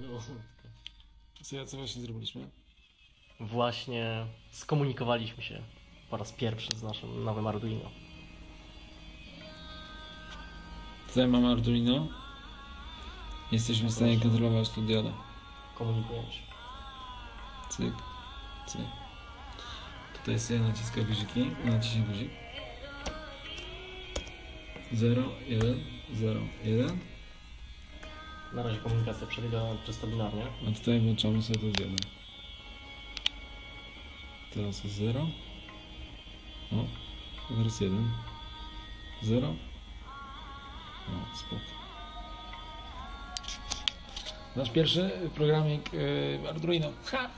Minutkę. Co, ja- co właśnie zrobiliśmy? Właśnie skomunikowaliśmy się po raz pierwszy z naszym nowym Arduino. Tutaj mamy Arduino. Jesteśmy w stanie kontrolować tu diodę. Komunikujemy się. Cyk, cyk. Tutaj sobie naciska guziki, naciśnij guzik. 0, 1, 0, 1. Na razie komunikacja przebiega czysto binarnie. A tutaj włączamy sobie tu diodę. Teraz jest 0. O, teraz 1. 0. O, spoko. Nasz pierwszy programik y, Arduino. Ha!